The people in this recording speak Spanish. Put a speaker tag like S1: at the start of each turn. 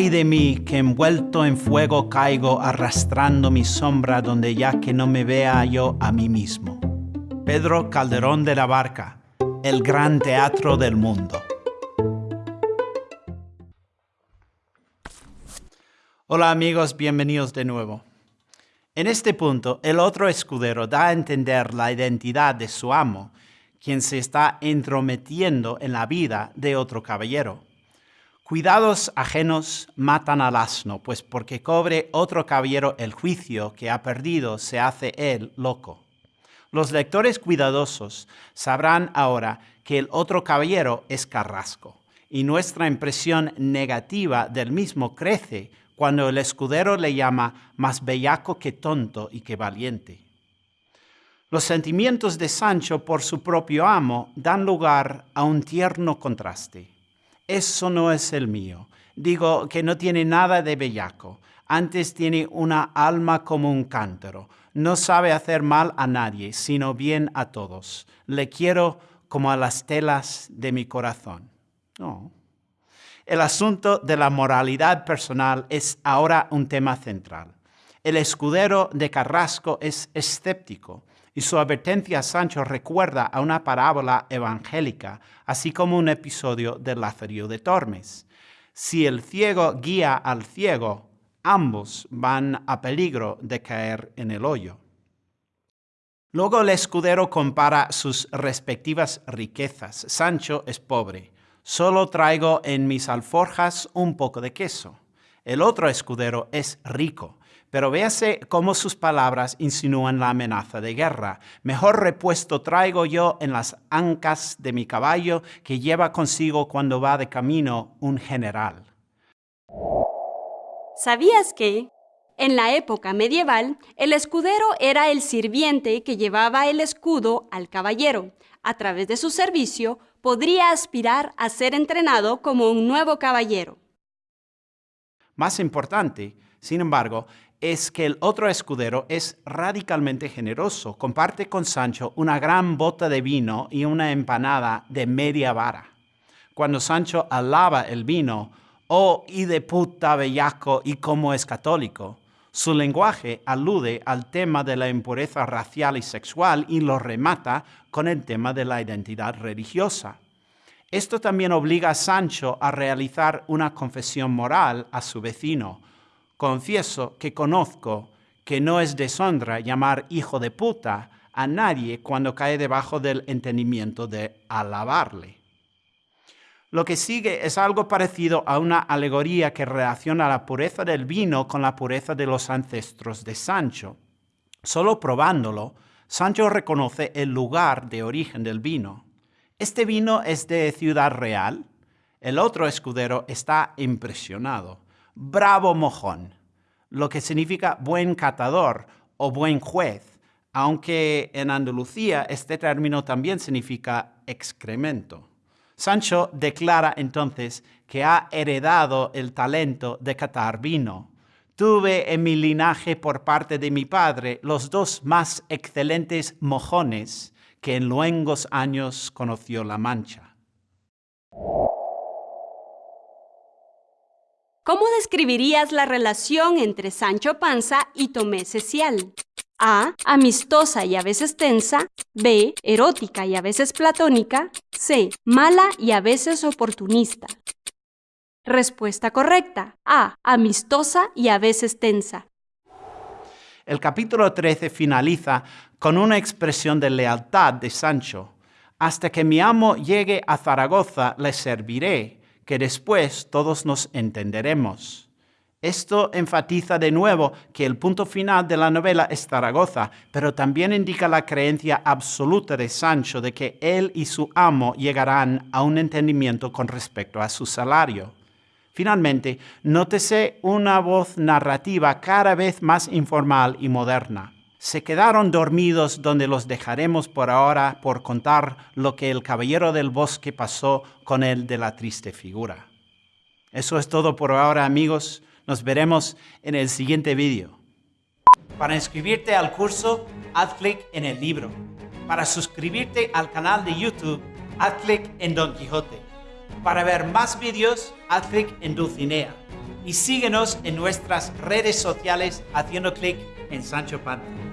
S1: Ay de mí, que envuelto en fuego caigo arrastrando mi sombra donde ya que no me vea yo a mí mismo. Pedro Calderón de la Barca, el gran teatro del mundo. Hola amigos, bienvenidos de nuevo. En este punto, el otro escudero da a entender la identidad de su amo, quien se está entrometiendo en la vida de otro caballero. Cuidados ajenos matan al asno, pues porque cobre otro caballero el juicio que ha perdido, se hace él loco. Los lectores cuidadosos sabrán ahora que el otro caballero es Carrasco, y nuestra impresión negativa del mismo crece cuando el escudero le llama más bellaco que tonto y que valiente. Los sentimientos de Sancho por su propio amo dan lugar a un tierno contraste. Eso no es el mío. Digo que no tiene nada de bellaco. Antes tiene una alma como un cántaro. No sabe hacer mal a nadie, sino bien a todos. Le quiero como a las telas de mi corazón. No. El asunto de la moralidad personal es ahora un tema central. El escudero de Carrasco es escéptico y su advertencia a Sancho recuerda a una parábola evangélica, así como un episodio del Lazarillo de Tormes. Si el ciego guía al ciego, ambos van a peligro de caer en el hoyo. Luego el escudero compara sus respectivas riquezas. Sancho es pobre, Solo traigo en mis alforjas un poco de queso. El otro escudero es rico, pero véase cómo sus palabras insinúan la amenaza de guerra. Mejor repuesto traigo yo en las ancas de mi caballo que lleva consigo cuando va de camino un general.
S2: ¿Sabías que? En la época medieval, el escudero era el sirviente que llevaba el escudo al caballero. A través de su servicio, podría aspirar a ser entrenado como un nuevo caballero.
S1: Más importante, sin embargo, es que el otro escudero es radicalmente generoso. Comparte con Sancho una gran bota de vino y una empanada de media vara. Cuando Sancho alaba el vino, oh, y de puta bellaco y como es católico, su lenguaje alude al tema de la impureza racial y sexual y lo remata con el tema de la identidad religiosa. Esto también obliga a Sancho a realizar una confesión moral a su vecino. Confieso que conozco que no es deshonra llamar hijo de puta a nadie cuando cae debajo del entendimiento de alabarle. Lo que sigue es algo parecido a una alegoría que relaciona la pureza del vino con la pureza de los ancestros de Sancho. Solo probándolo, Sancho reconoce el lugar de origen del vino. Este vino es de Ciudad Real. El otro escudero está impresionado. Bravo mojón, lo que significa buen catador o buen juez, aunque en Andalucía este término también significa excremento. Sancho declara entonces que ha heredado el talento de catar vino. Tuve en mi linaje por parte de mi padre los dos más excelentes mojones que en luengos años conoció la Mancha.
S2: ¿Cómo describirías la relación entre Sancho Panza y Tomé Cecial? A. Amistosa y a veces tensa. B. Erótica y a veces platónica. C. Mala y a veces oportunista. Respuesta correcta. A. Amistosa y a veces tensa.
S1: El capítulo 13 finaliza con una expresión de lealtad de Sancho. Hasta que mi amo llegue a Zaragoza le serviré, que después todos nos entenderemos. Esto enfatiza de nuevo que el punto final de la novela es Zaragoza, pero también indica la creencia absoluta de Sancho de que él y su amo llegarán a un entendimiento con respecto a su salario. Finalmente, nótese una voz narrativa cada vez más informal y moderna. Se quedaron dormidos donde los dejaremos por ahora por contar lo que el caballero del bosque pasó con él de la triste figura. Eso es todo por ahora, amigos. Nos veremos en el siguiente vídeo. Para inscribirte al curso, haz clic en el libro. Para suscribirte al canal de YouTube, haz clic en Don Quijote. Para ver más vídeos, haz clic en Dulcinea. y síguenos en nuestras redes sociales haciendo clic en Sancho Panza.